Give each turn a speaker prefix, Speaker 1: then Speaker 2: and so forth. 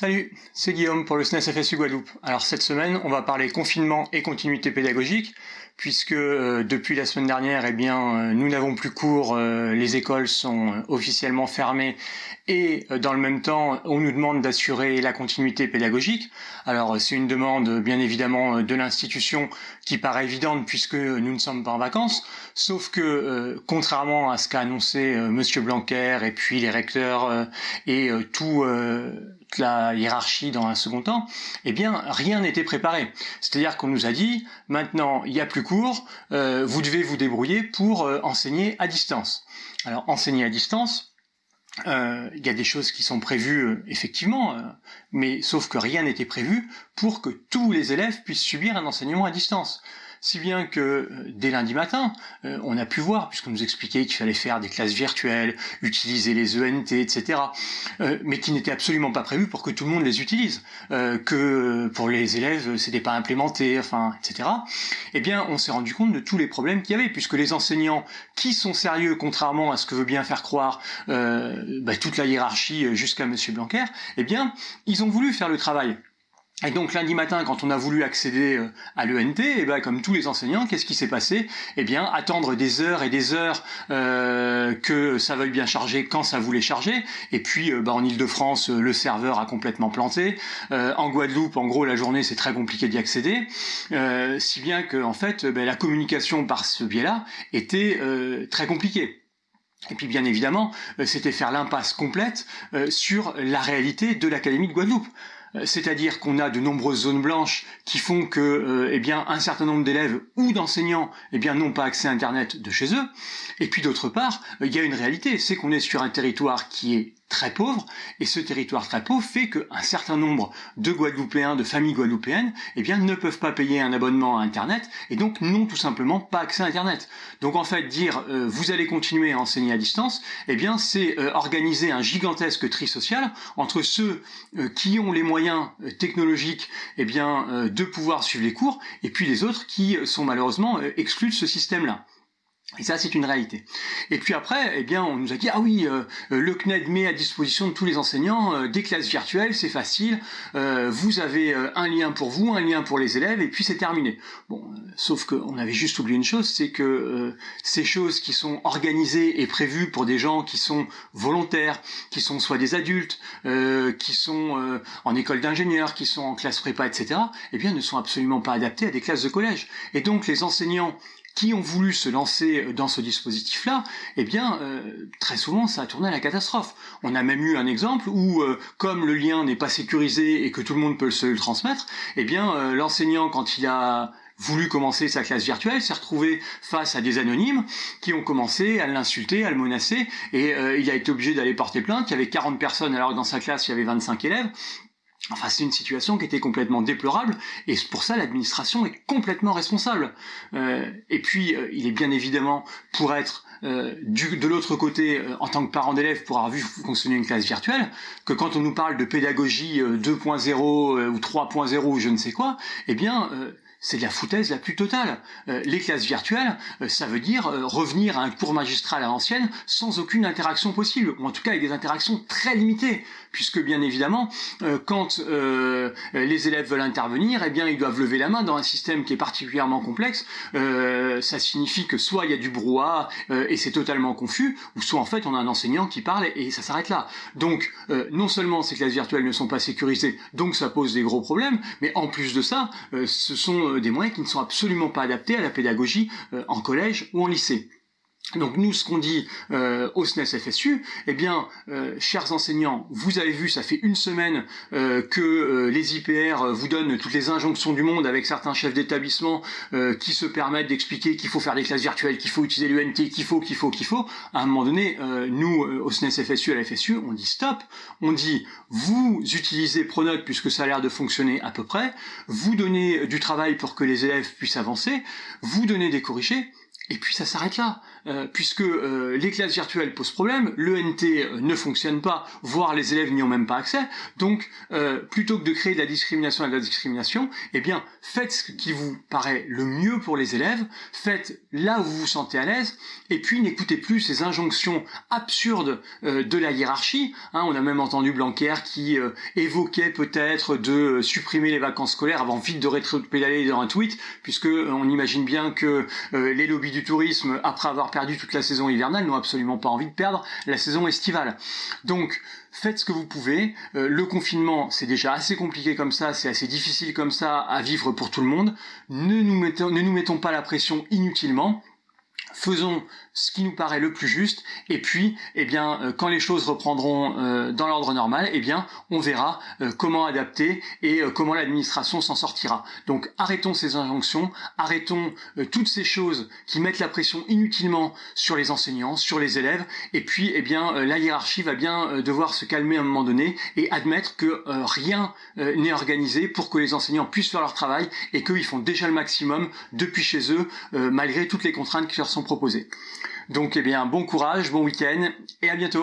Speaker 1: Salut, c'est Guillaume pour le SNES FSU Guadeloupe. Alors cette semaine, on va parler confinement et continuité pédagogique, puisque euh, depuis la semaine dernière, eh bien, euh, nous n'avons plus cours, euh, les écoles sont officiellement fermées, et dans le même temps, on nous demande d'assurer la continuité pédagogique. Alors c'est une demande bien évidemment de l'institution qui paraît évidente puisque nous ne sommes pas en vacances, sauf que contrairement à ce qu'a annoncé Monsieur Blanquer et puis les recteurs et tout la hiérarchie dans un second temps, eh bien rien n'était préparé. C'est-à-dire qu'on nous a dit maintenant il n'y a plus euh, vous devez vous débrouiller pour euh, enseigner à distance. Alors enseigner à distance, euh, il y a des choses qui sont prévues effectivement, mais sauf que rien n'était prévu pour que tous les élèves puissent subir un enseignement à distance si bien que euh, dès lundi matin, euh, on a pu voir, puisqu'on nous expliquait qu'il fallait faire des classes virtuelles, utiliser les ENT, etc., euh, mais qui n'était absolument pas prévu pour que tout le monde les utilise, que pour les élèves, c'était pas implémenté, enfin, etc. Eh bien, on s'est rendu compte de tous les problèmes qu'il y avait, puisque les enseignants qui sont sérieux, contrairement à ce que veut bien faire croire bah, toute la hiérarchie jusqu'à Monsieur Blanquer, eh bien, ils ont voulu faire le travail. Et donc lundi matin, quand on a voulu accéder euh, à l'ENT, et eh ben, comme tous les enseignants, qu'est-ce qui s'est passé? Eh bien, attendre des heures et des heures euh, que ça veuille bien charger quand ça voulait charger. Et puis, euh, bah, en Ile-de-France, le serveur a complètement planté. en Guadeloupe, en gros, la journée, c'est très compliqué d'y accéder. si bien que, en fait, ben, la communication par ce biais-là était très compliquée. Et puis bien évidemment, c'était faire l'impasse complète sur la réalité de l'Académie de Guadeloupe. Euh, c'est-à-dire qu'on a de nombreuses zones blanches qui font que euh, eh bien, un certain nombre d'élèves ou d'enseignants eh n'ont pas accès à Internet de chez eux. Et puis d'autre part, il y a une réalité, c'est qu'on est sur un territoire qui est très pauvre, et ce territoire très pauvre fait qu'un certain nombre de Guadeloupéens, de familles guadeloupéennes, eh bien, ne peuvent pas payer un abonnement à Internet, et donc n'ont tout simplement pas accès à Internet. Donc en fait, dire euh, vous allez continuer à enseigner à distance, eh bien, c'est euh, organiser un gigantesque tri social entre ceux euh, qui ont les moyens technologiques, eh bien, de pouvoir suivre les cours, et puis les autres qui sont malheureusement exclus de ce système-là. Et ça, c'est une réalité. Et puis après, eh bien, on nous a dit ah oui, euh, euh, le CNED met à disposition de tous les enseignants euh, des classes virtuelles, c'est facile. vous avez un lien pour vous, un lien pour les élèves, et puis c'est terminé. Bon, sauf qu'on avait juste oublié une chose, c'est que ces choses qui sont organisées et prévues pour des gens qui sont volontaires, qui sont soit des adultes, qui sont en école d'ingénieur, qui sont en classe prépa, etc., eh bien, ne sont absolument pas adaptées à des classes de collège. Et donc, les enseignants qui ont voulu se lancer dans ce dispositif-là, eh bien, euh, très souvent, ça a tourné à la catastrophe. On a même eu un exemple où, euh, comme le lien n'est pas sécurisé et que tout le monde peut se le transmettre, eh bien, euh, l'enseignant, quand il a voulu commencer sa classe virtuelle, s'est retrouvé face à des anonymes qui ont commencé à l'insulter, à le menacer, et il a été obligé d'aller porter plainte. Il y avait 40 personnes alors que dans sa classe il y avait 25 élèves. Enfin, c'est une situation qui était complètement déplorable, et pour ça, l'administration est complètement responsable. Euh, et puis, euh, il est bien évidemment pour être euh, de l'autre côté, en tant que parent d'élève, pour avoir vu fonctionner une classe virtuelle, que quand on nous parle de pédagogie 2.0 ou 3.0 ou je ne sais quoi, eh bien, c'est de la foutaise la plus totale. Euh, les classes virtuelles, euh, ça veut dire euh, revenir à un cours magistral à l'ancienne sans aucune interaction possible, ou en tout cas avec des interactions très limitées, puisque bien évidemment, quand les élèves veulent intervenir, eh bien ils doivent lever la main dans un système qui est particulièrement complexe. ça signifie que soit il y a du brouhaha et c'est totalement confus, ou soit en fait on a un enseignant qui parle et ça s'arrête là. Donc non seulement ces classes virtuelles ne sont pas sécurisées, donc ça pose des gros problèmes, mais en plus de ça, ce sont euh, des moyens qui ne sont absolument pas adaptés à la pédagogie euh, en collège ou en lycée. Donc nous, ce qu'on dit euh, au SNES FSU, eh bien, chers enseignants, vous avez vu, ça fait une semaine que les IPR vous donnent toutes les injonctions du monde avec certains chefs d'établissement qui se permettent d'expliquer qu'il faut faire des classes virtuelles, qu'il faut utiliser l'UNT, qu'il faut, qu'il faut, qu'il faut. À un moment donné, nous, au SNES FSU, à la FSU, on dit stop, on dit vous utilisez Pronote puisque ça a l'air de fonctionner à peu près, vous donnez du travail pour que les élèves puissent avancer, vous donnez des corrigés, et puis ça s'arrête là, euh, puisque euh, les classes virtuelles posent problème, l'ENT euh, ne fonctionne pas, voire les élèves n'y ont même pas accès. Donc, plutôt que de créer de la discrimination et de la discrimination, eh bien, faites ce qui vous paraît le mieux pour les élèves, faites là où vous vous sentez à l'aise, et puis n'écoutez plus ces injonctions absurdes de la hiérarchie. Hein, on a même entendu Blanquer qui évoquait peut-être de supprimer les vacances scolaires avant vite de rétro-pédaler dans un tweet, puisque on imagine bien que les lobbies du tourisme, après avoir perdu toute la saison hivernale, n'ont absolument pas envie de perdre la saison estivale. Donc, faites ce que vous pouvez. Euh, le confinement, c'est déjà assez compliqué comme ça, c'est assez difficile comme ça à vivre pour tout le monde. Ne nous mettons, ne nous mettons pas la pression inutilement faisons ce qui nous paraît le plus juste, et puis, eh bien, euh, quand les choses reprendront euh, dans l'ordre normal, eh bien, on verra euh, comment adapter et comment l'administration s'en sortira. Donc, arrêtons ces injonctions, arrêtons toutes ces choses qui mettent la pression inutilement sur les enseignants, sur les élèves, et puis, eh bien, la hiérarchie va bien devoir se calmer à un moment donné et admettre que rien n'est organisé pour que les enseignants puissent faire leur travail et qu'ils font déjà le maximum depuis chez eux, malgré toutes les contraintes qui leur sont. Donc, eh bien, bon courage, bon week-end et à bientôt.